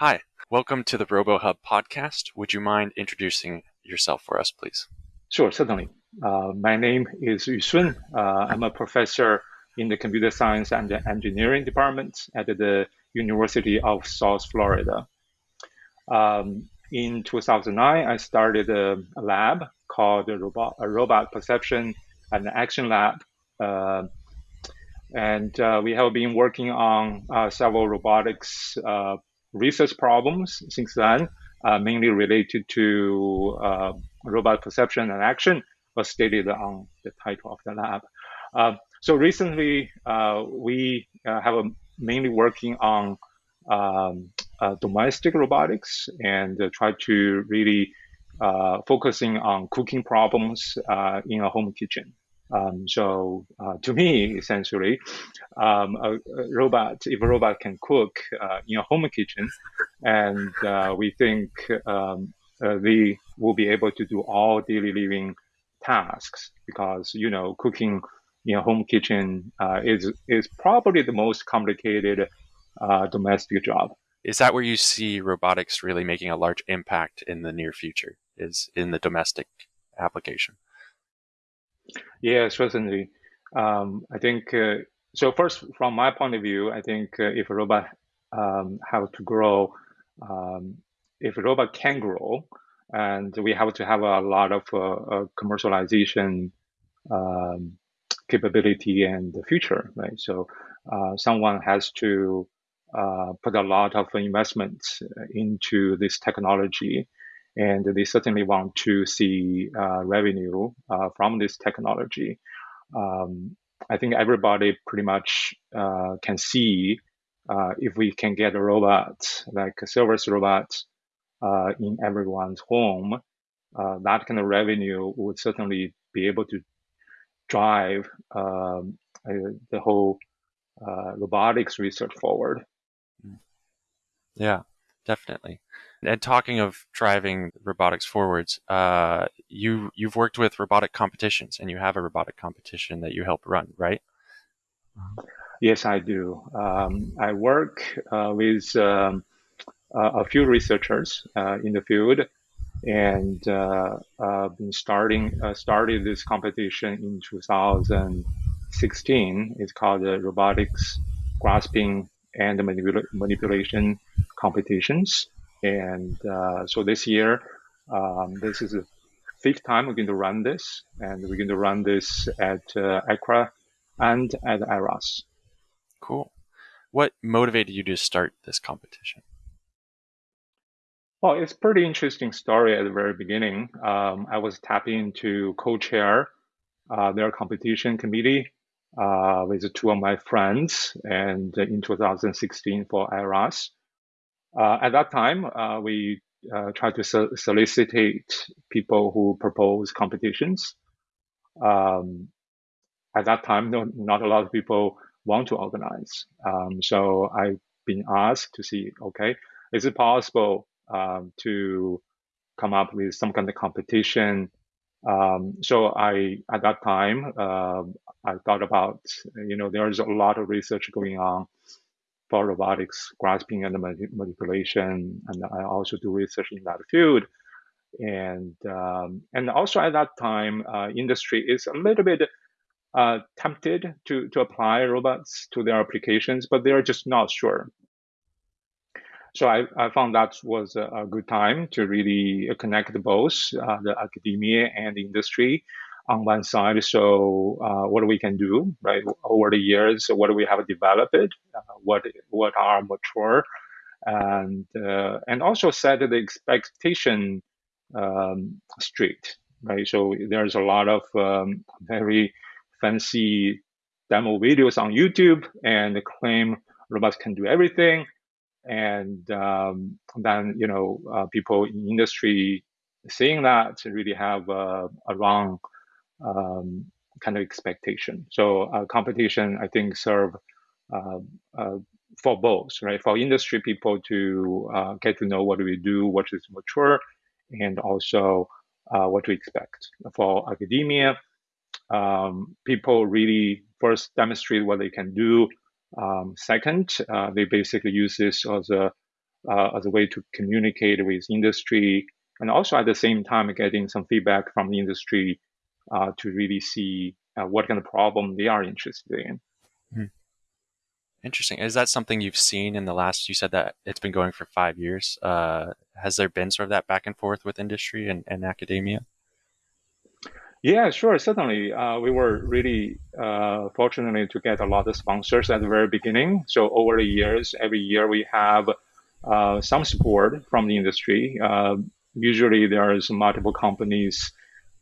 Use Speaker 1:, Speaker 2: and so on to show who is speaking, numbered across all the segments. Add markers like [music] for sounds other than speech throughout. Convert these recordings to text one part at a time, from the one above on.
Speaker 1: Hi, welcome to the RoboHub podcast. Would you mind introducing yourself for us, please?
Speaker 2: Sure, certainly. Uh, my name is Yu Sun. Uh, I'm a professor in the computer science and engineering department at the University of South Florida. Um, in 2009, I started a, a lab called a robot, a robot perception and action lab. Uh, and uh, we have been working on uh, several robotics uh, research problems since then, uh, mainly related to uh, robot perception and action, was stated on the title of the lab. so recently, we have mainly working on um, uh, domestic robotics and uh, try to really uh, focusing on cooking problems in a home kitchen. Um, so uh, to me, essentially, um, a, a, robot, if a robot can cook uh, in a home kitchen, and uh, we think um, they will be able to do all daily living tasks because you know cooking in a home kitchen is is probably the most complicated domestic job.
Speaker 1: Is that where you see robotics really making a large impact in the near future is in the domestic application
Speaker 2: yeah certainly. Um, i think uh, so first from my point of view i think uh, if a robot um, have to grow um, if a robot can grow and we have to have a lot of uh, uh commercialization um, capability and the future right? So uh, someone has to uh, put a lot of investments into this technology, and they certainly want to see uh, revenue uh, from this technology. Um, I think everybody pretty much uh, can see uh, if we can get a robot like a service robot in everyone's home, that kind of revenue would certainly be able to drive um, the whole uh, robotics research forward.
Speaker 1: Yeah, definitely. And talking of driving robotics forwards, uh, you you've worked with robotic competitions, and you have a robotic competition that you help run, right?
Speaker 2: Yes, I do. Um, I work uh, with um, a few researchers uh, in the field, and uh, been starting uh, started this competition in 2016. It's called the Robotics Grasping and manipula- manipulation competitions. And uh, so this year, um, this is the fifth time we're going to run this, and we're going to run this at uh, ICRA and at IROS.
Speaker 1: Cool. What motivated you to start this competition?
Speaker 2: Well, it's a pretty interesting story at the very beginning. Um, I was tapping to co-chair uh, their competition committee uh, with two of my friends, and in 2016 for IROS. Uh, at that time, uh, we uh, tried to so- solicit people who propose competitions. Um, at that time, no, not a lot of people want to organize. Um, so I've been asked to see, okay, is it possible um, to come up with some kind of competition? Um, so I, at that time, uh, I thought about, you know, there's a lot of research going on for robotics, grasping and manipulation, and I also do research in that field. And um, and also at that time, uh, industry is a little bit uh, tempted to to apply robots to their applications, but they're just not sure. So I, I found that was a, a good time to really connect both uh, the academia and the industry on one side. So uh, what we can do, right, over the years, what we have developed, uh, what what are mature, and uh, and also set the expectation um, straight, right. So there's a lot of um, very fancy demo videos on YouTube and claim robots can do everything, and um, then you know uh, people in industry seeing that really have a wrong um, kind of expectation. So uh, competition, I think, serve uh, uh, for both, right? For industry people to uh, get to know what we do, what is mature, and also uh, what to expect. For academia, um, people really first demonstrate what they can do. Um, second, uh, they basically use this as a uh, as a way to communicate with industry, and also at the same time getting some feedback from the industry uh, to really see uh, what kind of problem they are interested in. Hmm.
Speaker 1: Interesting. Is that something you've seen in the last? You said that it's been going for five years. Uh, has there been sort of that back and forth with industry and, and academia?
Speaker 2: Yeah, sure, certainly. Uh, we were really uh, fortunate to get a lot of sponsors at the very beginning. So over the years, every year we have uh, some support from the industry. Uh, usually, there's multiple companies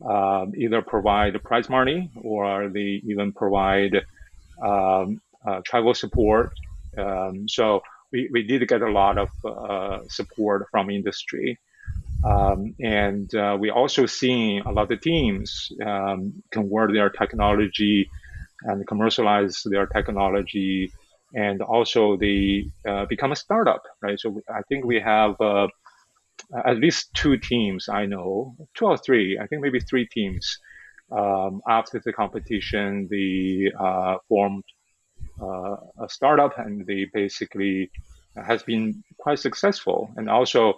Speaker 2: uh, either provide prize money or they even provide um, uh, travel support. Um, so we, we did get a lot of support from industry. Um, and uh, we also seen a lot of teams um, convert their technology and commercialize their technology, and also they uh, become a startup, right? So I think we have uh, at least two teams I know, two or three, I think maybe three teams. Um, after the competition, they uh, formed uh, a startup, and they basically has been quite successful, and also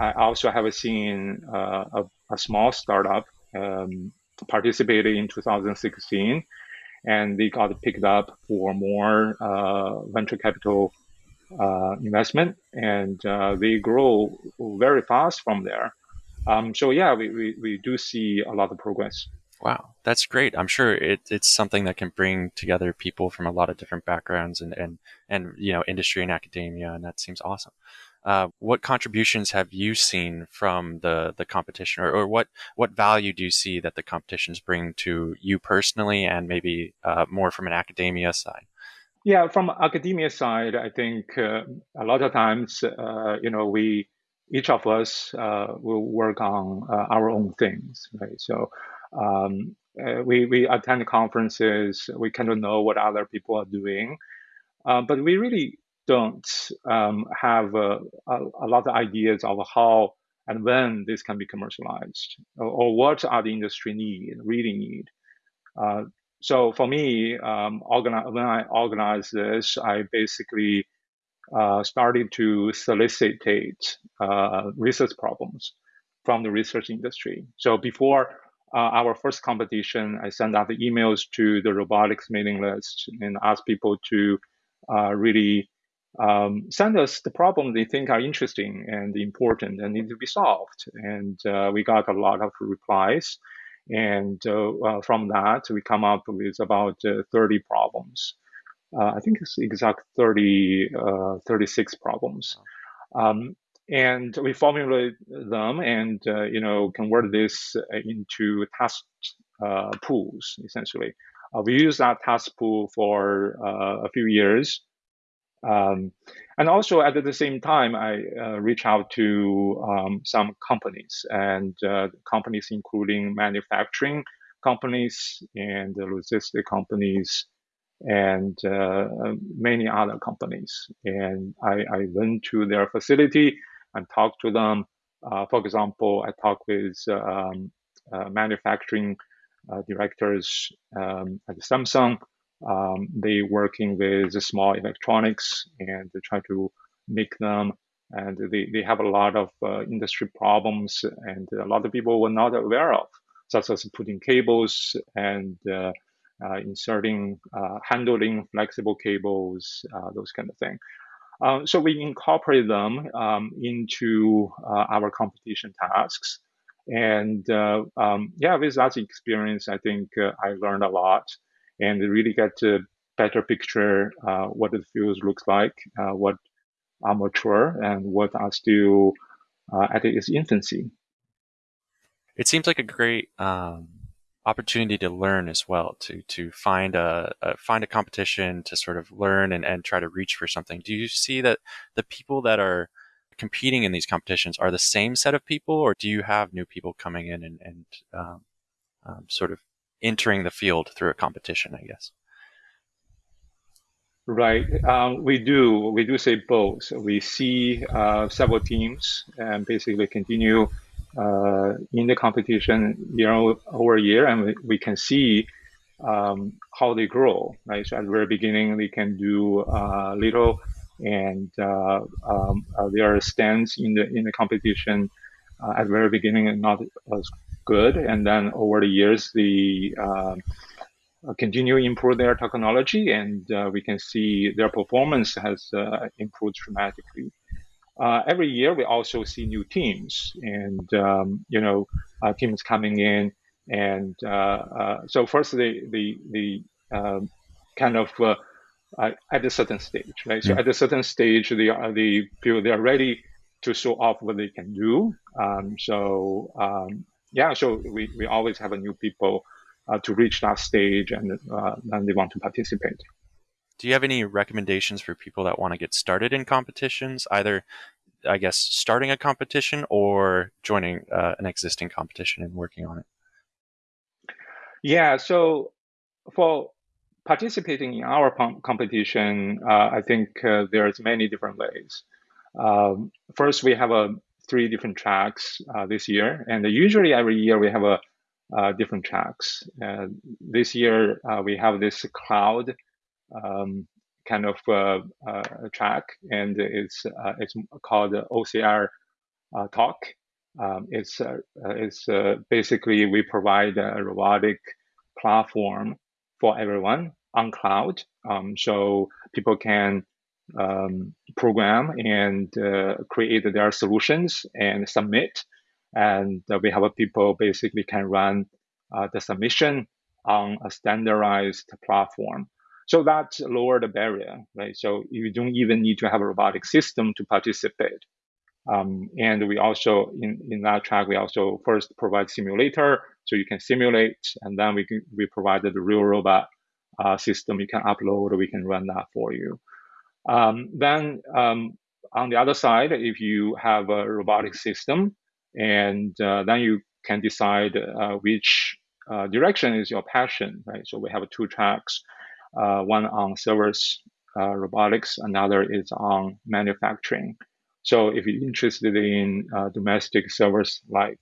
Speaker 2: I also have seen uh, a, a, small startup um, participated in 2016, and they got picked up for more uh, venture capital uh, investment, and uh, they grow very fast from there. Um, so yeah, we, we, we do see a lot of progress.
Speaker 1: Wow, that's great. I'm sure it, it's something that can bring together people from a lot of different backgrounds and, and, and you know industry and academia, and that seems awesome. Uh, what contributions have you seen from the the competition, or, or what what value do you see that the competitions bring to you personally, and maybe uh, more from an academia side?
Speaker 2: Yeah, from academia side, I think uh, a lot of times, uh, you know, we each of us uh, will work on our own things, right? So. Um, we, we attend conferences, we kind of know what other people are doing, but we really don't um, have a, a, a, lot of ideas of how and when this can be commercialized or, or what are the industry need really need. Uh, so for me, um, organize, when I organized this, I basically uh, started to solicitate uh, research problems from the research industry. So before uh, our first competition, I sent out the emails to the robotics mailing list and asked people to uh, really um, send us the problem they think are interesting and important and need to be solved. And uh, we got a lot of replies. And uh, uh, from that, we come up with about uh, 30 problems. Uh, I think it's exact 30, uh, 36 problems. Um, and we formulate them and, you know, convert this into task pools, essentially. we use that task pool for a few years. Um, and also at the same time, I uh, reach out to um, some companies and uh, companies including manufacturing companies and logistic companies and uh, many other companies. And I, I, went to their facility and talked to them. Uh, for example, I talked with um, uh, manufacturing uh, directors um, at Samsung um, they working with small electronics and they try to make them. And they, they have a lot of uh, industry problems and a lot of people were not aware of such as putting cables and uh, uh, inserting uh, handling flexible cables uh, those kind of thing. Um, so we incorporate them um, into uh, our competition tasks. And um, yeah with that experience i think i learned a lot and really get a better picture uh, what the fields looks like, uh, what are mature and what are still uh, at its infancy.
Speaker 1: It seems like a great um, opportunity to learn as well, to to find a, a, find a competition to sort of learn and, and try to reach for something. Do you see that the people that are competing in these competitions are the same set of people, or do you have new people coming in and, and um, um, sort of entering the field through a competition, I guess.
Speaker 2: Right. Um, we do. We do say both. We see uh, several teams and basically continue uh, in the competition year over year, and we, we can see um, how they grow. Right. So at the very beginning, they can do uh, little and uh, um, uh, their stance in the in the competition uh, at the very beginning not as good, and then over the years the um, continue improve their technology, and we can see their performance has improved dramatically. Uh, every year we also see new teams and um, you know uh, teams coming in and uh, so first the the the um, kind of uh, at a certain stage, right? So at a certain stage, they are they feel they are ready to show off what they can do. Um, so um, yeah, so we, we always have a new people uh, to reach that stage, and uh, then they want to participate.
Speaker 1: Do you have any recommendations for people that want to get started in competitions? Either, I guess, starting a competition or joining uh, an existing competition and working on it.
Speaker 2: Yeah. So for participating in our competition, uh, I think uh, there's many different ways. Um, first, we have a three different tracks uh, this year, and usually every year we have a uh, different tracks. Uh, this year uh, we have this cloud um, kind of track, and it's it's called OCR Talk. Um, it's it's basically we provide a robotic platform for everyone on cloud. Um, so people can um, program and uh, create their solutions and submit. And uh, we have people basically can run uh, the submission on a standardized platform. So that lower the barrier, right? So you don't even need to have a robotic system to participate. Um, and we also, in, in that track, we also first provide simulator, so you can simulate, and then we can, we provided the real robot uh, system you can upload, we can run that for you. Um, then um, on the other side, if you have a robotic system, and uh, then you can decide uh, which uh, direction is your passion, right? So we have two tracks, uh, one on service uh, robotics, another is on manufacturing. So if you're interested in domestic service like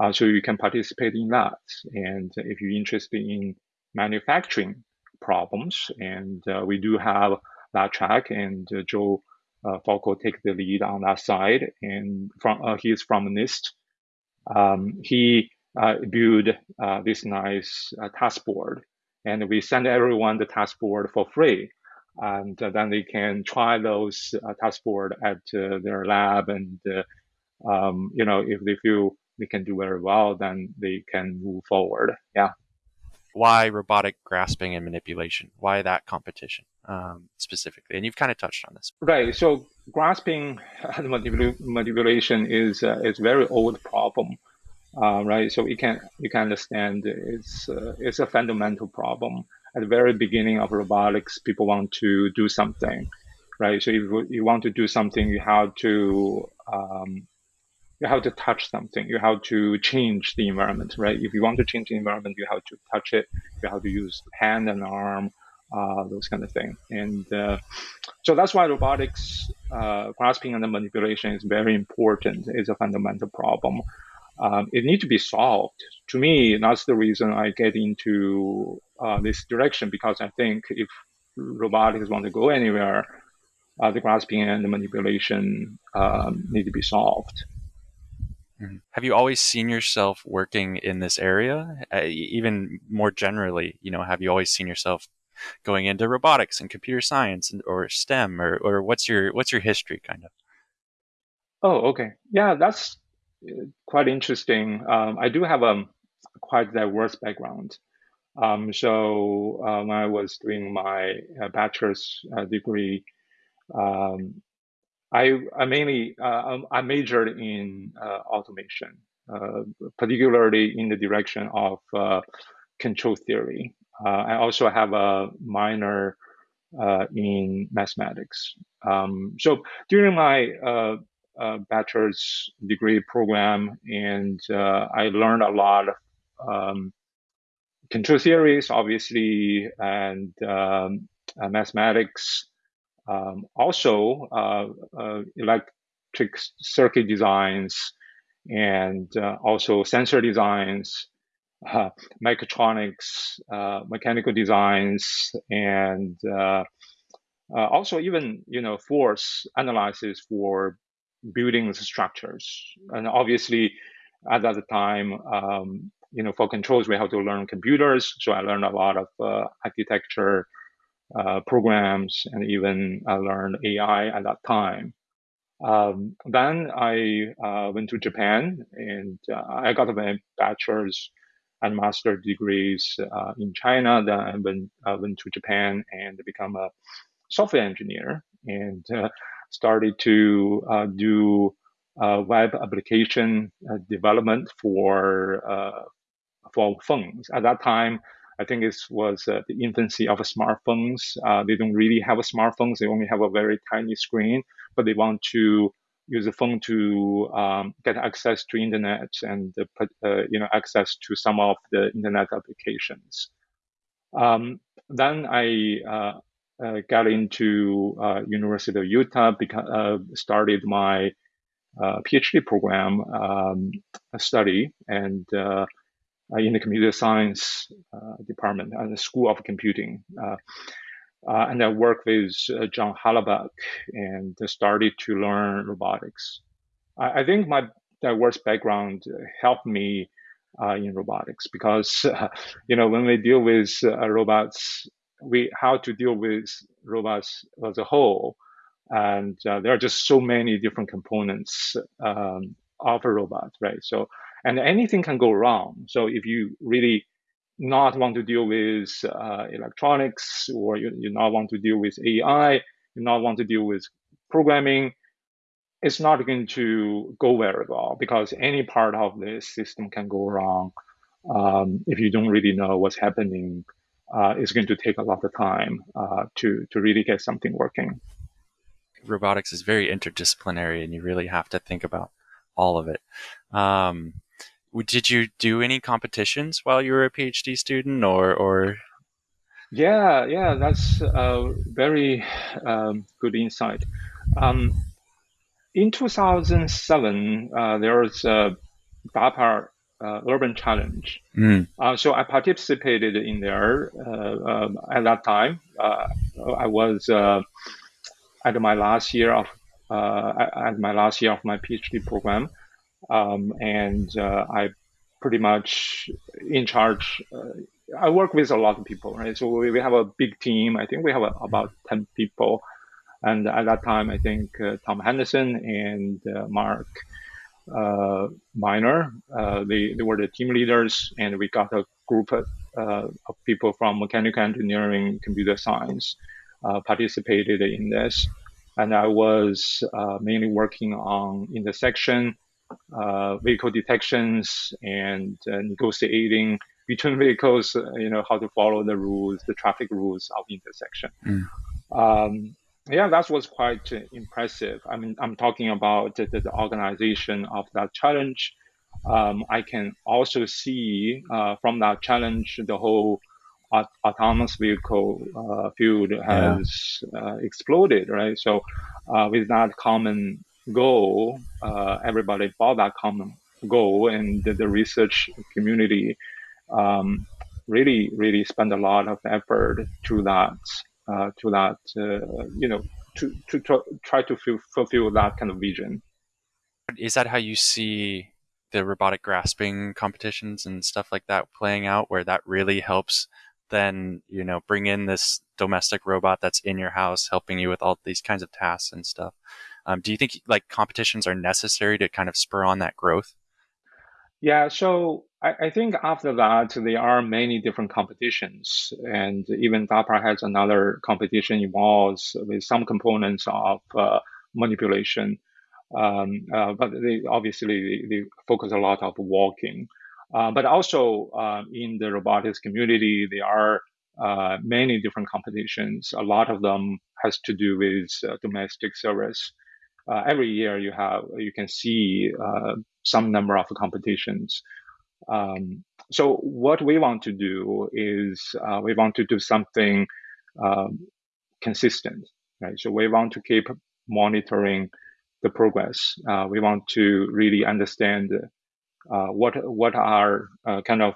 Speaker 2: uh, so you can participate in that. And if you're interested in manufacturing problems, and uh, we do have that track, and uh, Joe uh, Falco take the lead on that side. And from uh, he's from NIST. Um, he uh, built uh, this nice task board, and we send everyone the task board for free. And then they can try those task board at their lab, and um, you know if they feel they can do very well, then they can move forward. Yeah.
Speaker 1: Why robotic grasping and manipulation? Why that competition um, specifically? And you've kind of touched on this.
Speaker 2: Right. So grasping [laughs] and manipulation is uh, is very old problem. Uh, right. So you can you can understand it's uh, it's a fundamental problem. At the very beginning of robotics, people want to do something, right? So if you want to do something, you have to um, you have to touch something. You have to change the environment, right? If you want to change the environment, you have to touch it. You have to use hand and arm, uh, those kind of things. And uh, so that's why robotics, uh, grasping and manipulation is very important. It's a fundamental problem. Um, it needs to be solved. To me, that's the reason I get into uh, this direction because I think if robotics want to go anywhere, uh, the grasping and the manipulation um, need to be solved.
Speaker 1: Mm-hmm. Have you always seen yourself working in this area? Uh, even more generally, you know, have you always seen yourself going into robotics and computer science and, or STEM or, or what's your what's your history kind of?
Speaker 2: Oh, okay. Yeah, that's uh, quite interesting. Um, I do have a quite diverse background. Um, so uh, when I was doing my uh, bachelor's uh, degree, um, I, I mainly uh, um, I majored in uh, automation, uh, particularly in the direction of uh, control theory. Uh, I also have a minor uh, in mathematics. Um, so during my bachelor's degree program, and I learned a lot of um, control theories, obviously, and um, mathematics. Um, also, uh, uh, electric circuit designs and uh, also sensor designs, mechatronics, mechanical designs, and also, even you know force analysis for building structures, and obviously at that time, um, you know, for controls we have to learn computers. So I learned a lot of uh, architecture uh, programs, and even I learned AI at that time. Um, then I uh, went to Japan and uh, I got my bachelor's and master degrees uh, in China. Then I went, went to Japan and become a software engineer and uh, started to uh, do uh, web application development for for phones. At that time, I think it was uh, the infancy of smartphones. Uh, they don't really have a smartphones; they only have a very tiny screen, but they want to use the phone to um, get access to internet and uh, you know access to some of the internet applications. Um, then I uh, uh, got into uh, University of Utah because started my PhD program um, study and uh, in the computer science uh, department at the School of Computing. Uh, and I worked with John Hollerbach and started to learn robotics. I, I think my diverse background helped me uh, in robotics because uh, [laughs] you know when we deal with uh, robots we how to deal with robots as a whole and there are just so many different components um, of a robot right so and anything can go wrong. So if you really not want to deal with uh, electronics or you, you not want to deal with AI, you not want to deal with programming, it's not going to go very well because any part of this system can go wrong. Um, if you don't really know what's happening, uh, it's going to take a lot of time uh, to to really get something working.
Speaker 1: Robotics is very interdisciplinary, and you really have to think about all of it. Um, did you do any competitions while you were a PhD student, or or?
Speaker 2: Yeah, yeah, that's a very um, good insight. Um, in 2007, uh, there was a DARPA uh, Urban Challenge. Mm. Uh, so I participated in there uh, um, at that time. Uh, I was uh, at my last year of at my last year of my PhD program. Um, and uh, I pretty much in charge. Uh, I work with a lot of people, right? So we, we have a big team. I think we have a, about 10 people. And at that time, I think uh, Tom Henderson and uh, Mark uh, Minor, uh, they, they were the team leaders. And we got a group of, of people from mechanical engineering, computer science participated in this. And I was mainly working on intersection uh, vehicle detections and uh, negotiating between vehicles, uh, you know, how to follow the rules, the traffic rules of intersection. Mm. Um, yeah, that was quite impressive. I mean, I'm talking about the, the organization of that challenge. Um, I can also see uh, from that challenge the whole autonomous vehicle uh, field has yeah. uh, exploded, right? So, with that common goal, uh, everybody bought that common goal, and the, the research community um, really, really spent a lot of effort to that, uh, to that, uh, you know, to, to, to try to fulfill that kind of vision.
Speaker 1: Is that how you see the robotic grasping competitions and stuff like that playing out, where that really helps then you know bring in this domestic robot that's in your house helping you with all these kinds of tasks and stuff um, do you think like competitions are necessary to kind of spur on that growth?
Speaker 2: Yeah, so I, I, think after that there are many different competitions, and even DARPA has another competition involves with some components of uh, manipulation. Um, uh, but they obviously they, they, focus a lot of walking. Uh, but also uh, in the robotics community, there are uh, many different competitions. A lot of them has to do with uh, domestic service uh, every year you have you can see uh, some number of competitions. Um, so what we want to do is uh, we want to do something um, consistent, right? So we want to keep monitoring the progress. Uh, we want to really understand uh, what what are uh, kind of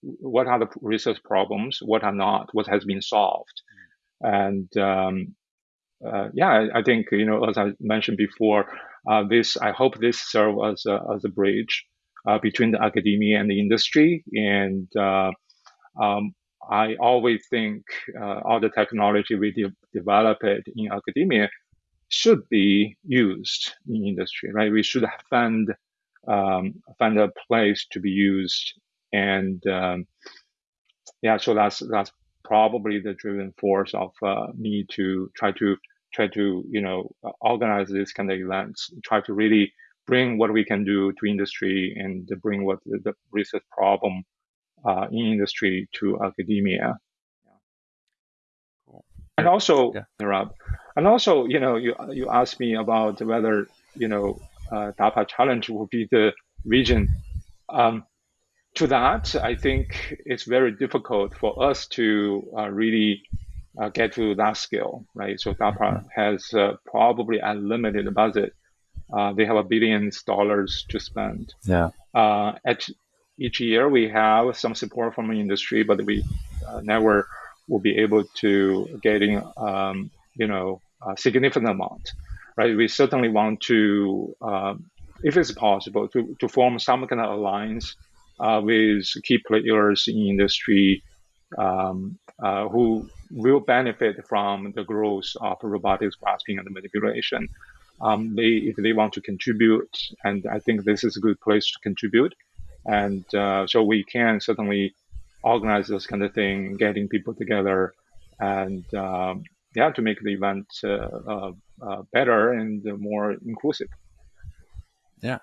Speaker 2: what are the research problems, what are not, what has been solved. And um, uh, yeah, I, think you know, as I mentioned before, uh, this I hope this serve as a, as a bridge uh, between the academia and the industry. And uh, um, I always think uh, all the technology we de- develop it in academia should be used in industry, right? We should find um, find a place to be used, and um, yeah, so that's that's probably the driving force of uh, me to try to try to you know organize this kind of events, try to really bring what we can do to industry and bring what the, the research problem uh, in industry to academia. Cool. And also, yeah. Rob, and also, you know, you you asked me about whether you know uh, DARPA Challenge will be the region. Um, to that, I think it's very difficult for us to uh, really uh, get to that scale, right? So DARPA mm-hmm. has uh, probably unlimited budget. Uh, they have a billions dollars to spend.
Speaker 1: Yeah.
Speaker 2: Uh, at each year, we have some support from the industry, but we uh, never will be able to getting, um, you know, a significant amount, right? We certainly want to, um, if it's possible, to, to form some kind of alliance with key players in industry um, uh, who will benefit from the growth of robotics grasping and manipulation. Um, they, if they want to contribute, and I think this is a good place to contribute. And uh, so we can certainly organize this kind of thing, getting people together, and um, yeah, to make the event uh, uh, uh better and more inclusive.
Speaker 1: Yeah.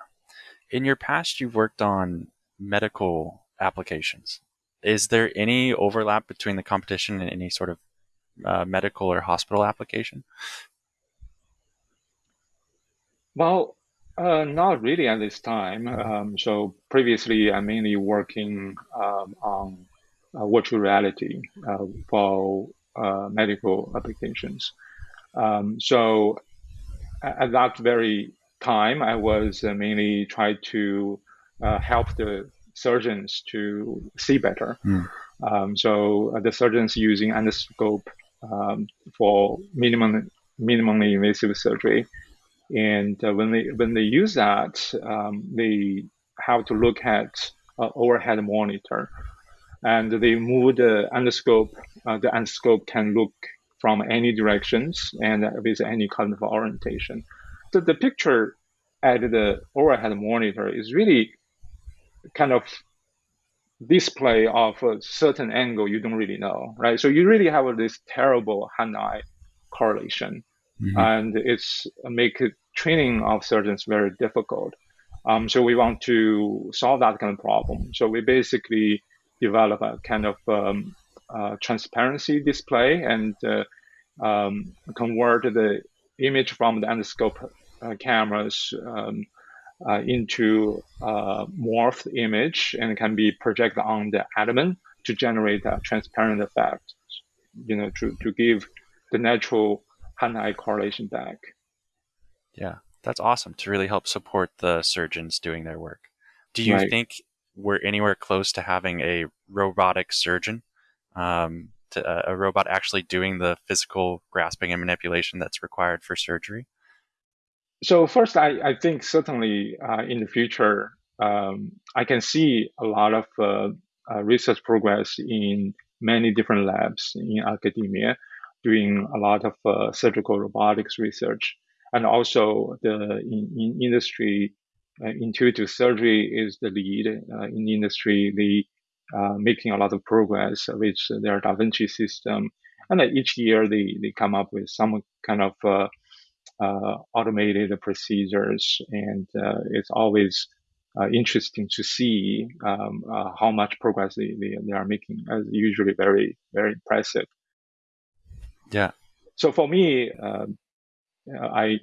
Speaker 1: In your past, you've worked on medical applications. Is there any overlap between the competition and any sort of uh, medical or hospital application?
Speaker 2: Well, uh, not really at this time. Um, so previously, I'm mainly working um, on uh, virtual reality uh, for uh, medical applications. Um, so at that very time, I was uh, mainly trying to uh, help the surgeons to see better. Mm. Um, so the surgeons using endoscope um, for minimum minimally invasive surgery and uh, when they when they use that, um, they have to look at uh, overhead monitor, and they move the endoscope. Uh, the endoscope can look from any directions and with any kind of orientation. So the picture at the overhead monitor is really kind of display of a certain angle you don't really know, right? So you really have this terrible hand-eye correlation, mm-hmm. and it's make training of surgeons very difficult. Um, so we want to solve that kind of problem. So we basically develop a kind of um, uh, transparency display and uh, um, convert the image from the endoscope uh, cameras um, into a morphed image and can be projected on the abdomen to generate a transparent effect, you know, to, to give the natural hand-eye correlation back.
Speaker 1: Yeah, that's awesome to really help support the surgeons doing their work. Do you right. think we're anywhere close to having a robotic surgeon, um, to, uh, a robot actually doing the physical grasping and manipulation that's required for surgery?
Speaker 2: So first, I, I think certainly uh, in the future, um, I can see a lot of uh, uh research progress in many different labs in academia doing a lot of uh, surgical robotics research. And also the in, in industry uh, intuitive surgery is the lead uh, in the industry the uh, making a lot of progress with their Da Vinci system. And each year they, they come up with some kind of automated procedures and uh, it's always interesting to see um, how much progress they, they, they are making. As usually very very impressive.
Speaker 1: Yeah.
Speaker 2: So for me um, I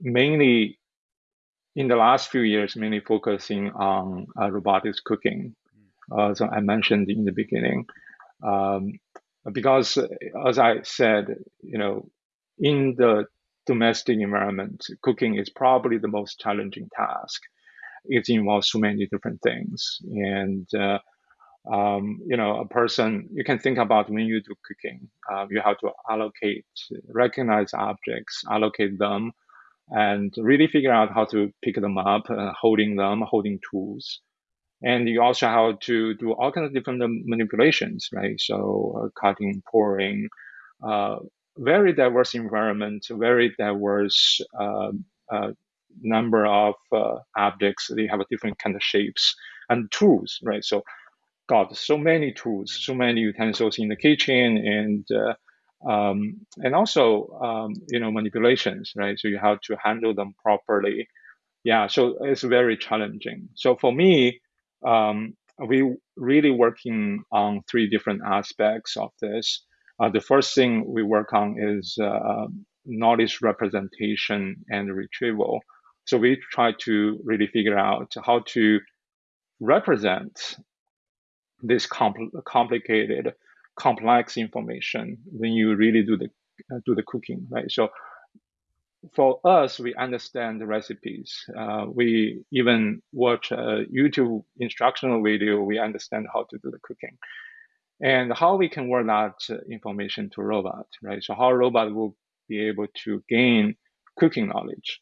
Speaker 2: mainly in the last few years mainly focusing on uh, robotics cooking. Uh, so I mentioned in the beginning, um, because as I said, you know, in the domestic environment, cooking is probably the most challenging task. It involves so many different things, and uh, Um, you know, a person you can think about when you do cooking. Uh, you have to allocate, recognize objects, allocate them, and really figure out how to pick them up, uh, holding them, holding tools. And you also have to do all kinds of different manipulations, right? So uh, cutting, pouring, uh, very diverse environment, very diverse uh, uh, number of uh, objects. They have a different kind of shapes and tools, right? So, God, so many tools, so many utensils in the kitchen, and uh, um, and also um, you know manipulations, right? So you have to handle them properly. Yeah, so it's very challenging. So for me, um, we really working on three different aspects of this. Uh, the first thing we work on is uh, knowledge representation and retrieval. So we try to really figure out how to represent this compl complicated, complex information when you really do the uh, do the cooking, right? So for us, we understand the recipes. Uh, we even watch a YouTube instructional video. We understand how to do the cooking and how we can work that information to robot, right? So how robot will be able to gain cooking knowledge.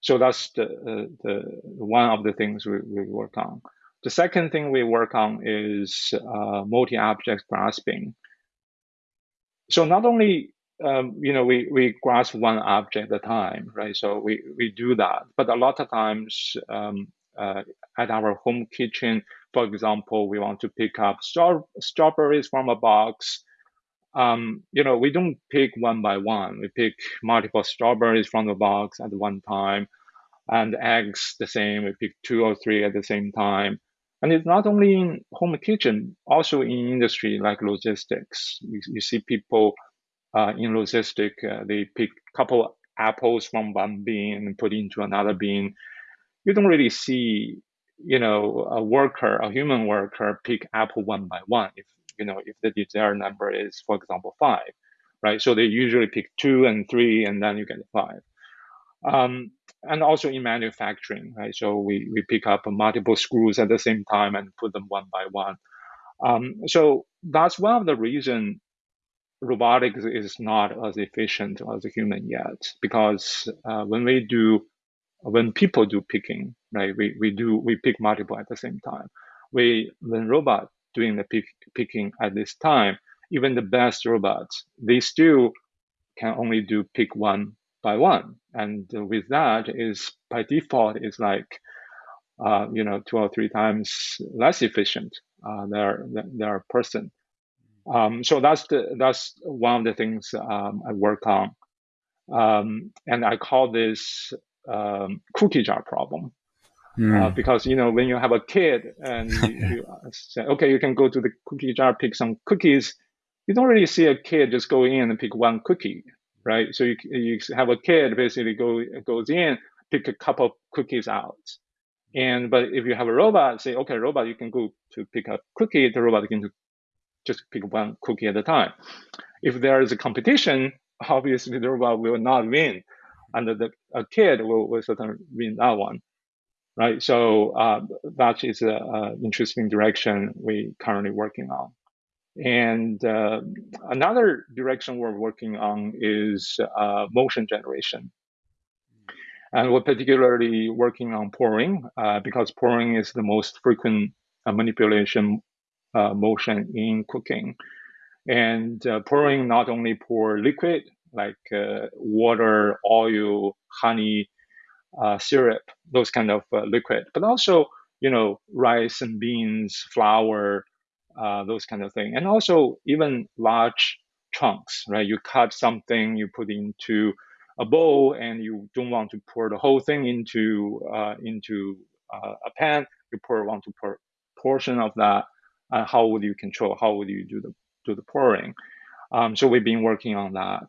Speaker 2: So that's the, uh, the one of the things we, we work on. The second thing we work on is uh, multi-object grasping. So not only um, you know, we, we grasp one object at a time, right? So we, we do that. But a lot of times um, uh, at our home kitchen, for example, we want to pick up straw strawberries from a box. Um, you know, we don't pick one by one. We pick multiple strawberries from the box at one time. And eggs, the same. We pick two or three at the same time. And it's not only in home kitchen, also in industry like logistics. You, you see people uh, in logistic, uh, they pick a couple apples from one bin and put into another bin. You don't really see, you know, a worker, a human worker, pick apple one by one. If you know, if the desired number is, for example, five, right? So they usually pick two and three, and then you get five. Um, and also in manufacturing, right? So we, we pick up multiple screws at the same time and put them one by one. Um, so that's one of the reason robotics is not as efficient as a human yet because uh, when we do when people do picking right we, we do we pick multiple at the same time. We when robot doing the pick, picking at this time even the best robots they still can only do pick one by one. And with that is by default is like uh, you know two or three times less efficient uh, their their person. Um, so that's the that's one of the things um, I work on, um, and I call this um, cookie jar problem. Mm. Uh, because you know when you have a kid and you, [laughs] you, say okay you can go to the cookie jar pick some cookies you don't really see a kid just go in and pick one cookie right so you, you have a kid basically go goes in pick a couple of cookies out and but if you have a robot say okay robot you can go to pick a cookie the robot can just pick one cookie at a time. If there is a competition, obviously the robot will not win, and the a kid will, will certainly win that one, right? So uh, that is an interesting direction we currently working on. And uh, another direction we're working on is uh, motion generation. And we're particularly working on pouring uh, because pouring is the most frequent uh, manipulation uh, motion in cooking. And uh, pouring not only pour liquid like uh, water, oil, honey, uh, syrup, those kind of uh, liquid, but also you know rice and beans, flour, uh, those kind of thing, and also even large chunks. Right, you cut something, you put into a bowl, and you don't want to pour the whole thing into into a pan. You pour want to pour portion of that uh, how would you control? How would you do the do the pouring? Um, so we've been working on that.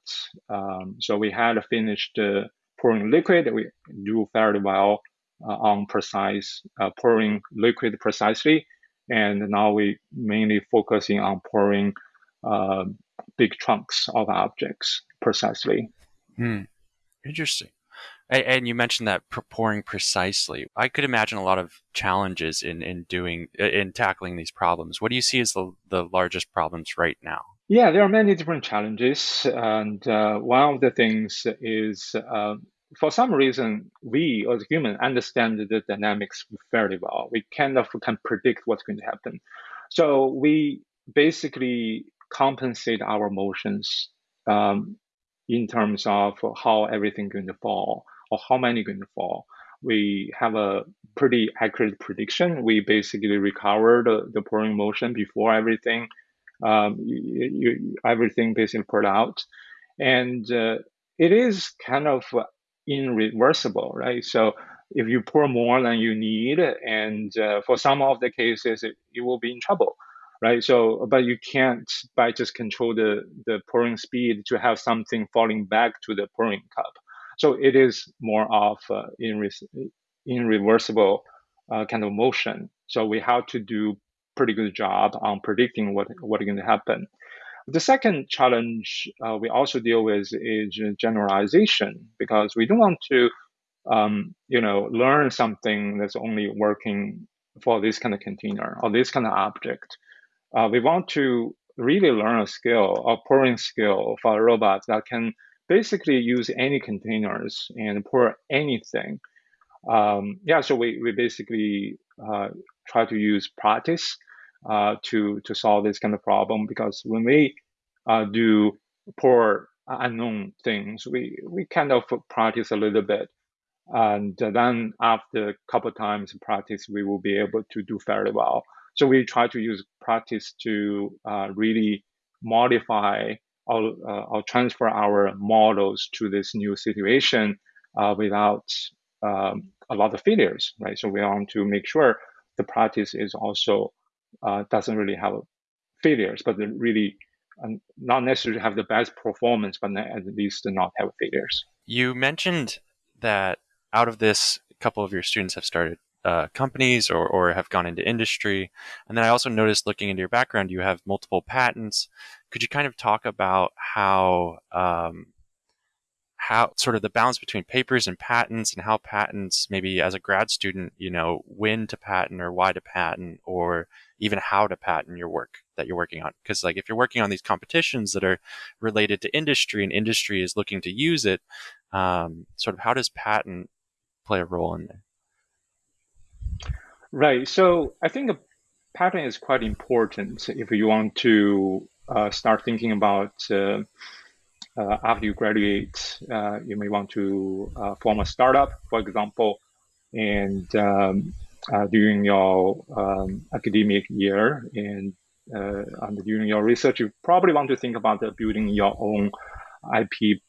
Speaker 2: Um, so we had finished uh, pouring liquid. We do fairly well uh, on precise uh, pouring liquid precisely, and now we mainly focusing on pouring uh, big chunks of objects precisely.
Speaker 1: Hmm. Interesting. And you mentioned that pouring precisely. I could imagine a lot of challenges in, in doing in tackling these problems. What do you see as the, the largest problems right now?
Speaker 2: Yeah, there are many different challenges, and uh, one of the things is uh, for some reason we as humans understand the dynamics fairly well. We kind of can predict what's going to happen, so we basically compensate our motions um, in terms of how everything going to fall or how many going to fall. We have a pretty accurate prediction. We basically recover the, the pouring motion before everything um, you, you, everything basically poured out, and uh, it is kind of irreversible, right? So if you pour more than you need, and uh, for some of the cases, it, you will be in trouble right? So, but you can't by just control the, the pouring speed to have something falling back to the pouring cup. So it is more of uh, irre- irreversible uh, kind of motion. So we have to do pretty good job on predicting what what is going to happen. The second challenge uh, we also deal with is generalization because we don't want to, um, you know, learn something that's only working for this kind of container or this kind of object uh, we want to really learn a skill, a pouring skill for a robot that can basically use any containers and pour anything. Um, yeah, so we, we basically uh, try to use practice uh, to to solve this kind of problem because when we uh, do pour unknown things, we we kind of practice a little bit, and then after a couple times practice, we will be able to do fairly well. So we try to use practice to uh, really modify or, uh, or, transfer our models to this new situation uh, without um, a lot of failures, right? So we want to make sure the practice is also uh, doesn't really have failures, but really uh, not necessarily have the best performance, but at least not have failures.
Speaker 1: You mentioned that out of this, a couple of your students have started uh, companies or, or have gone into industry. And then I also noticed looking into your background, you have multiple patents. Could you kind of talk about how um, how sort of the balance between papers and patents and how patents maybe as a grad student you know when to patent or why to patent or even how to patent your work that you're working on because like if you're working on these competitions that are related to industry and industry is looking to use it um, sort of how does patent play a role in there
Speaker 2: Right. So I think a patent is quite important if you want to uh, start thinking about uh, uh, after you graduate, uh, you may want to uh, form a startup, for example, and um, uh, during your um, academic year and and during your research, you probably want to think about building your own IP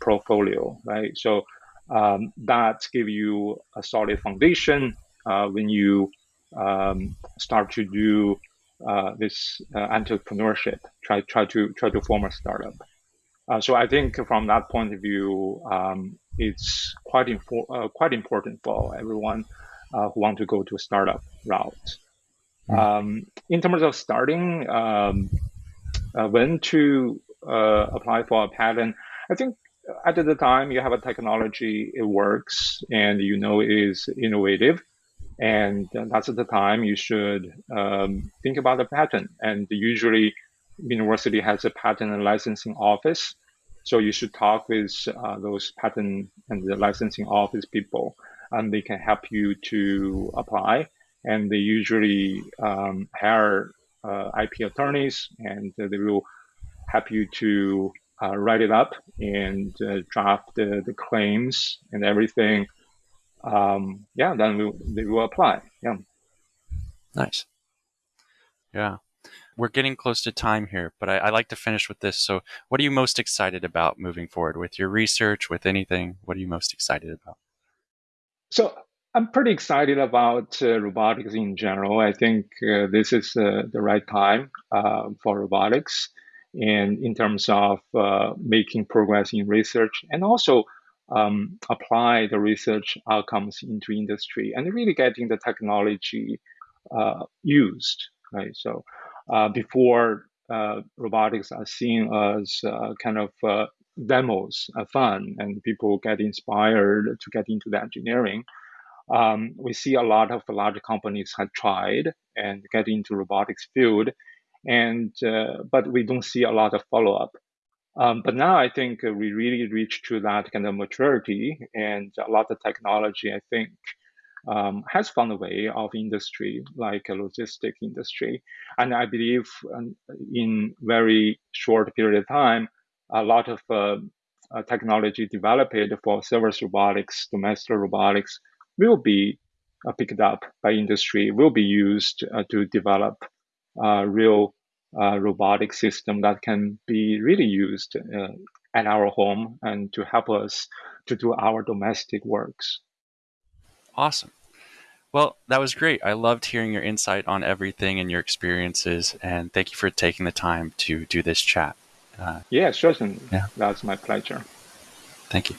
Speaker 2: portfolio, right? So um, that gives you a solid foundation uh, when you um, start to do uh, this uh, entrepreneurship, try try to try to form a startup. Uh, so I think from that point of view, um, it's quite infor- uh, quite important for everyone uh, who want to go to a startup route. Mm. Um, in terms of starting, um, when to apply for a patent, I think at the time you have a technology, it works, and you know it is innovative and that's the time you should um, think about the patent. And usually, university has a patent and licensing office, so you should talk with uh, those patent and the licensing office people, and they can help you to apply. And they usually um, hire uh, IP attorneys, and they will help you to uh, write it up and uh, draft the, the claims and everything um, yeah, then we, they will apply. Yeah.
Speaker 1: Nice. Yeah. We're getting close to time here, but I, I, like to finish with this. So, what are you most excited about moving forward with your research, with anything? What are you most excited about?
Speaker 2: So, I'm pretty excited about uh, robotics in general. I think uh, this is uh, the right time uh, for robotics, and in terms of uh, making progress in research, and also um, apply the research outcomes into industry and really getting the technology uh, used, right? So before uh, robotics are seen as uh, kind of uh, demos fun and people get inspired to get into the engineering. Um, we see a lot of large companies have tried and get into robotics field, and uh, but we don't see a lot of follow up. Um, but now I think we really reach to that kind of maturity, and a lot of technology I think um, has found a way of industry like a logistic industry, and I believe um, in very short period of time, a lot of uh, uh, technology developed for service robotics, domestic robotics will be uh, picked up by industry, will be used uh, to develop uh, real robotic system that can be really used at our home and to help us to do our domestic works.
Speaker 1: Awesome. Well, that was great. I loved hearing your insight on everything and your experiences, and thank you for taking the time to do this chat.
Speaker 2: Uh, yeah, certainly. Yeah. That's my pleasure.
Speaker 1: Thank you.